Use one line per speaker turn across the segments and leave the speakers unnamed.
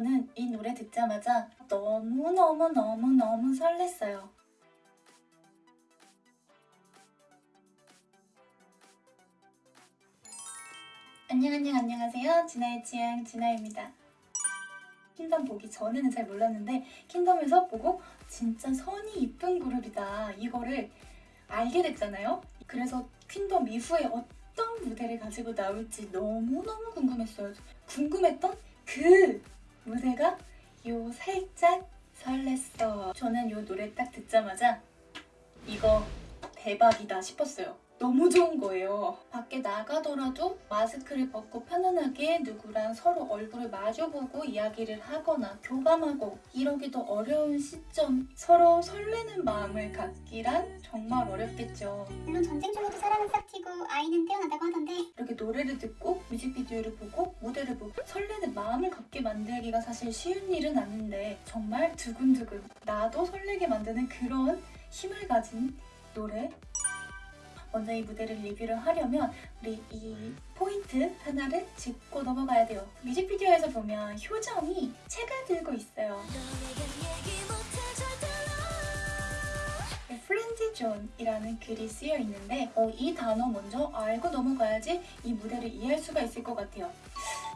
저는 이 노래 듣자마자 너무너무너무너무 설렜어요. 안녕 안녕 안녕하세요. 진아의 취향 진아입니다. 킹덤 보기 전에는 잘 몰랐는데 킹덤에서 보고 진짜 선이 이쁜 그룹이다 이거를 알게 됐잖아요. 그래서 퀸덤 이후에 어떤 무대를 가지고 나올지 너무너무 궁금했어요. 궁금했던 그 무대가 요 살짝 설렜어. 저는 요 노래 딱 듣자마자 이거 대박이다 싶었어요. 너무 좋은 거예요. 밖에 나가더라도 마스크를 벗고 편안하게 누구랑 서로 얼굴을 마주보고 이야기를 하거나 교감하고 이러기도 어려운 시점 서로 설레는 마음을 갖기란 정말 어렵겠죠.
물론 전쟁 중에도 사랑은 싹 튀고 아이는 태어난다고 하던데
이렇게 노래를 듣고 뮤직비디오를 보고 무대를 보고 설레는 마음을 갖게 만들기가 사실 쉬운 일은 아닌데 정말 두근두근 나도 설레게 만드는 그런 힘을 가진 노래 먼저 이 무대를 리뷰를 하려면 우리 이 포인트 하나를 짚고 넘어가야 돼요. 뮤직비디오에서 보면 효정이 책을 들고 있어요. friends zone이라는 글이 쓰여 있는데 어, 이 단어 먼저 알고 넘어가야지 이 무대를 이해할 수가 있을 것 같아요.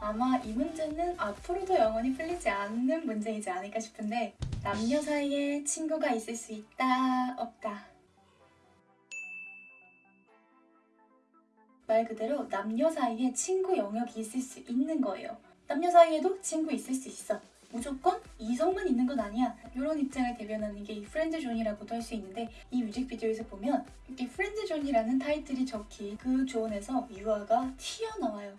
아마 이 문제는 앞으로도 영원히 풀리지 않는 문제이지 않을까 싶은데 남녀 사이에 친구가 있을 수 있다 없다 말 그대로 남녀 사이에 친구 영역이 있을 수 있는 거예요. 남녀 사이에도 친구 있을 수 있어. 무조건 이성만 있는 건 아니야. 이런 입장을 대변하는 게 이 friend zone이라고도 할 수 있는데 이 뮤직비디오에서 보면 이 friend zone이라는 타이틀이 적힌 그 zone에서 유아가 튀어나와요.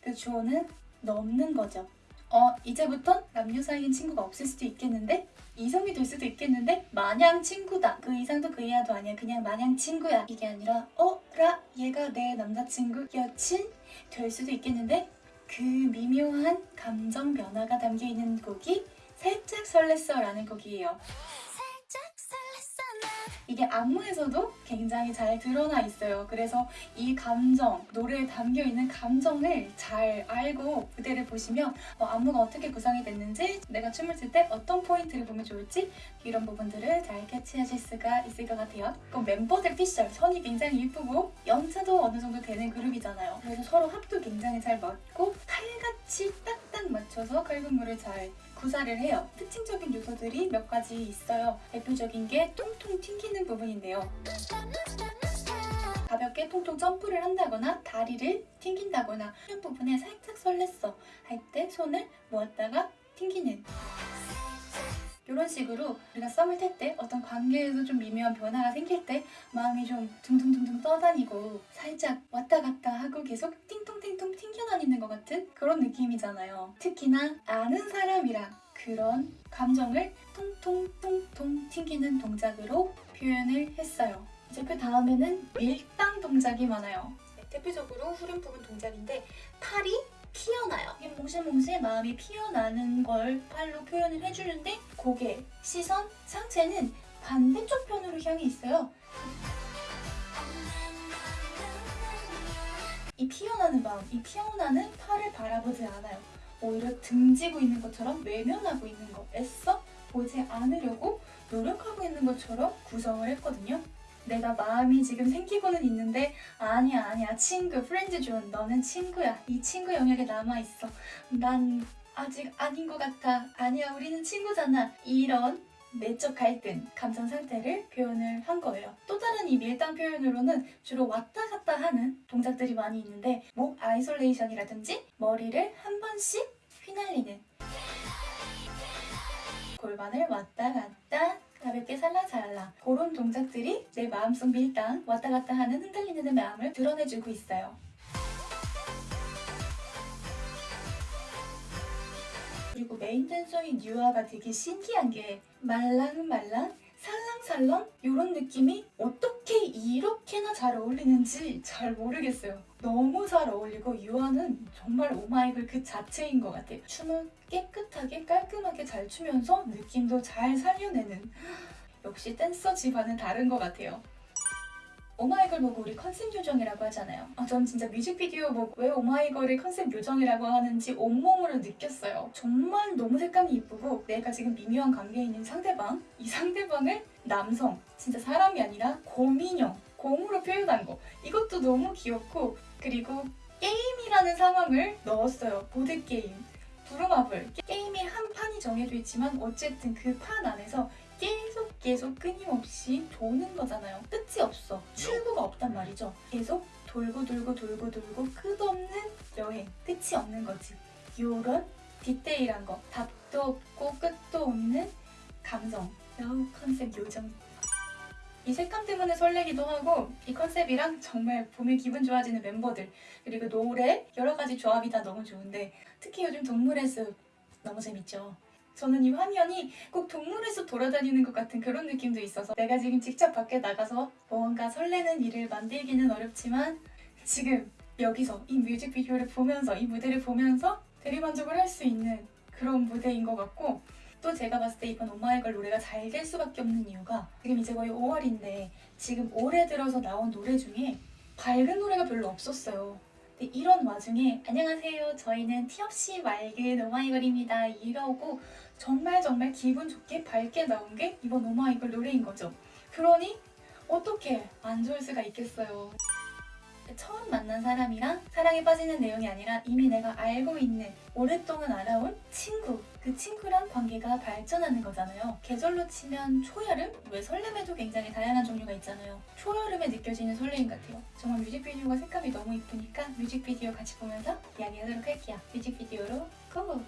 그 zone은 넘는 거죠. 어, 이제부턴 남녀 사이엔 친구가 없을 수도 있겠는데? 이성이 될 수도 있겠는데? 마냥 친구다. 그 이상도 그 이하도 아니야. 그냥 마냥 친구야. 이게 아니라 어? 라? 얘가 내 남자친구? 여친? 될 수도 있겠는데? 그 미묘한 감정 변화가 담겨있는 곡이 살짝 설렜어 라는 곡이에요. 이게 안무에서도 굉장히 잘 드러나 있어요. 그래서 이 감정, 노래에 담겨 있는 감정을 잘 알고 무대를 보시면 어, 안무가 어떻게 구성이 됐는지, 내가 춤을 출 때 어떤 포인트를 보면 좋을지 이런 부분들을 잘 캐치하실 수가 있을 것 같아요. 그럼 멤버들 피셜, 선이 굉장히 예쁘고 연차도 어느 정도 되는 그룹이잖아요. 그래서 서로 합도 굉장히 잘 맞고 딱딱 맞춰서 칼군무를 잘 구사를 해요. 특징적인 요소들이 몇 가지 있어요. 대표적인 게 통통 튕기는 부분인데요. 가볍게 통통 점프를 한다거나 다리를 튕긴다거나 이런 부분에 살짝 설렜어 할 때 손을 모았다가 튕기는 이런 식으로 우리가 썸을 탈 때 어떤 관계에서 좀 미묘한 변화가 생길 때 마음이 좀 둥둥둥둥 떠다니고 살짝 왔다 갔다 하고 계속 띵통띵통 튕겨다니는 것 같은 그런 느낌이잖아요. 특히나 아는 사람이랑 그런 감정을 통통통통 튕기는 동작으로 표현을 했어요. 이제 그 다음에는 밀당 동작이 많아요. 네, 대표적으로 후렴 부분 동작인데 팔이 피어나요. 이게 몽실몽실 마음이 피어나는 걸 팔로 표현을 해주는데 고개, 시선, 상체는 반대쪽 편으로 향해 있어요. 이 피어나는 마음, 이 피어나는 팔을 바라보지 않아요. 오히려 등지고 있는 것처럼 외면하고 있는 거, 애써 보지 않으려고 노력하고 있는 것처럼 구성을 했거든요. 내가 마음이 지금 생기고는 있는데 아니야 아니야. 친구 friends zone 너는 친구야. 이 친구 영역에 남아있어. 난 아직 아닌 것 같아. 아니야 우리는 친구잖아. 이런 내적 갈등, 감정 상태를 표현을 한 거예요. 또 다른 이 밀당 표현으로는 주로 왔다 갔다 하는 동작들이 많이 있는데 목 isolation이라든지 머리를 한 번씩 휘날리는 골반을 왔다 갔다 가볍게 살랑살랑 그런 동작들이 내 마음속 밀당 왔다 갔다 하는 흔들리는 내 마음을 드러내주고 있어요. 그리고 메인 댄서인 유아가 되게 신기한 게 말랑말랑 살랑살랑 이런 느낌이 어떻게 이렇게나 잘 어울리는지 잘 모르겠어요. 너무 잘 어울리고 유아는 정말 오마이걸 그 자체인 것 같아요. 춤을 깨끗하게 깔끔하게 잘 추면서 느낌도 잘 살려내는 역시 댄서 집안은 다른 것 같아요. 오마이걸 보고 우리 컨셉 요정이라고 하잖아요. 아, 전 진짜 뮤직비디오 보고 왜 오마이걸을 컨셉 요정이라고 하는지 온몸으로 느꼈어요. 정말 너무 색감이 이쁘고 내가 지금 미묘한 관계에 있는 상대방, 이 상대방을 남성, 진짜 사람이 아니라 곰인형, 곰으로 표현한 거. 이것도 너무 귀엽고 그리고 게임이라는 상황을 넣었어요. 보드게임. 부루마블. 게임이 한 판이 정해져 있지만 어쨌든 그 판 안에서 계속 끊임없이 도는 거잖아요. 끝이 없어. 출구가 없단 말이죠. 계속 돌고 돌고 돌고 돌고 끝없는 여행. 끝이 없는 거지. 요런 디테일한 거. 답도 없고 끝도 없는 감성. 여우 컨셉 요정. 이 색감 때문에 설레기도 하고 이 컨셉이랑 정말 보면 기분 좋아지는 멤버들 그리고 노래 여러 가지 조합이 다 너무 좋은데 특히 요즘 동물의 숲 너무 재밌죠. 저는 이 화면이 꼭 동물의 숲 돌아다니는 것 같은 그런 느낌도 있어서 내가 지금 직접 밖에 나가서 뭔가 설레는 일을 만들기는 어렵지만 지금 여기서 이 뮤직비디오를 보면서 이 무대를 보면서 대리만족을 할 수 있는 그런 무대인 것 같고 또 제가 봤을 때 이번 오마이걸 노래가 잘 될 수밖에 없는 이유가 지금 이제 거의 5월인데 지금 올해 들어서 나온 노래 중에 밝은 노래가 별로 없었어요. 근데 이런 와중에 안녕하세요. 저희는 티없이 맑은 오마이걸입니다. 이러고 정말 정말 기분 좋게 밝게 나온 게 이번 오마이걸 노래인 거죠. 그러니 어떻게 안 좋을 수가 있겠어요. 처음 만난 사람이랑 사랑에 빠지는 내용이 아니라 이미 내가 알고 있는 오랫동안 알아온 친구 그 친구랑 관계가 발전하는 거잖아요 계절로 치면 초여름? 왜 설렘에도 굉장히 다양한 종류가 있잖아요 초여름에 느껴지는 설레임 같아요 정말 뮤직비디오가 색감이 너무 이쁘니까 뮤직비디오 같이 보면서 이야기하도록 할게요 뮤직비디오로 고!